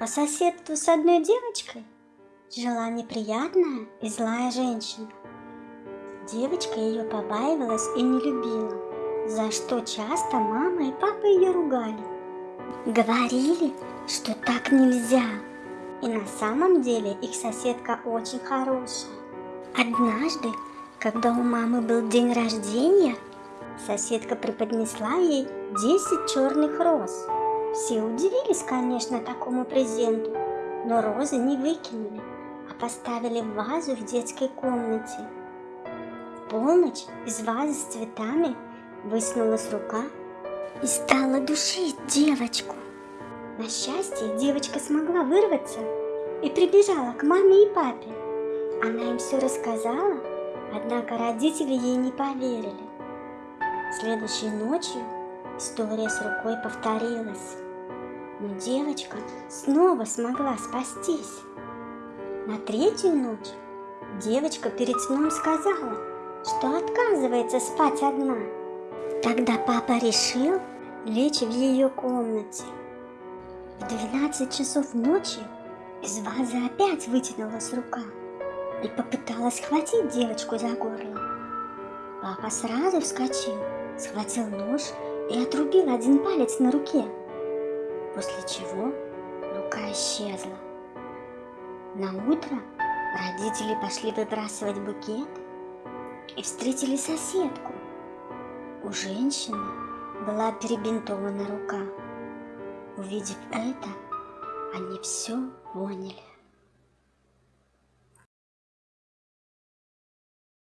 по соседству с одной девочкой жила неприятная и злая женщина. Девочка ее побаивалась и не любила, за что часто мама и папа ее ругали. Говорили, что так нельзя. И на самом деле их соседка очень хорошая. Однажды, когда у мамы был день рождения, соседка преподнесла ей 10 черных роз. Все удивились, конечно, такому презенту, но розы не выкинули, а поставили в вазу в детской комнате. В полночь из вазы с цветами высунулась рука и стала душить девочку. На счастье, девочка смогла вырваться и прибежала к маме и папе. Она им все рассказала, однако родители ей не поверили. Следующей ночью история с рукой повторилась, но девочка снова смогла спастись. На третью ночь девочка перед сном сказала, что отказывается спать одна. Тогда папа решил лечь в ее комнате. В 12 часов ночи из вазы опять вытянулась рука и попыталась схватить девочку за горло. Папа сразу вскочил, схватил нож и отрубил один палец на руке, после чего рука исчезла. На утро родители пошли выбрасывать букет и встретили соседку. У женщины была перебинтована рука. Увидев это, они все поняли.